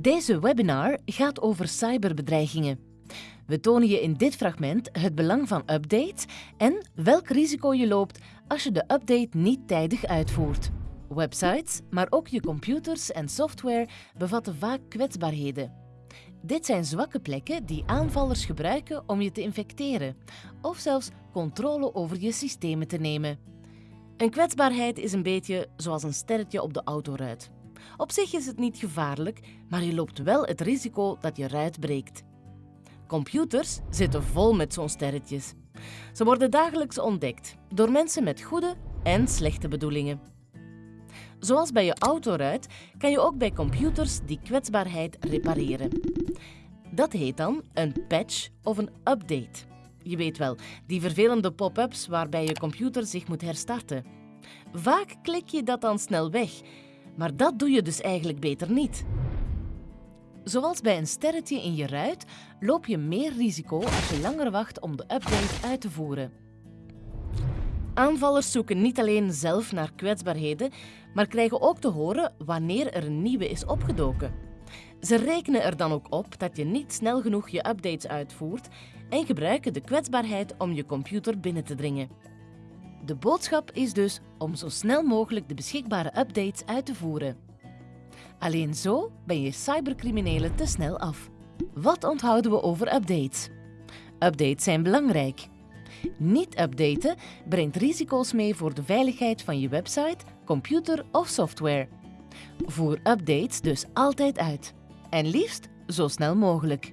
Deze webinar gaat over cyberbedreigingen. We tonen je in dit fragment het belang van updates en welk risico je loopt als je de update niet tijdig uitvoert. Websites, maar ook je computers en software bevatten vaak kwetsbaarheden. Dit zijn zwakke plekken die aanvallers gebruiken om je te infecteren of zelfs controle over je systemen te nemen. Een kwetsbaarheid is een beetje zoals een sterretje op de autoruit. Op zich is het niet gevaarlijk, maar je loopt wel het risico dat je ruit breekt. Computers zitten vol met zo'n sterretjes. Ze worden dagelijks ontdekt door mensen met goede en slechte bedoelingen. Zoals bij je autoruit kan je ook bij computers die kwetsbaarheid repareren. Dat heet dan een patch of een update. Je weet wel, die vervelende pop-ups waarbij je computer zich moet herstarten. Vaak klik je dat dan snel weg, maar dat doe je dus eigenlijk beter niet. Zoals bij een sterretje in je ruit loop je meer risico als je langer wacht om de update uit te voeren. Aanvallers zoeken niet alleen zelf naar kwetsbaarheden, maar krijgen ook te horen wanneer er een nieuwe is opgedoken. Ze rekenen er dan ook op dat je niet snel genoeg je updates uitvoert en gebruiken de kwetsbaarheid om je computer binnen te dringen. De boodschap is dus om zo snel mogelijk de beschikbare updates uit te voeren. Alleen zo ben je cybercriminelen te snel af. Wat onthouden we over updates? Updates zijn belangrijk. Niet updaten brengt risico's mee voor de veiligheid van je website, computer of software. Voer updates dus altijd uit. En liefst zo snel mogelijk.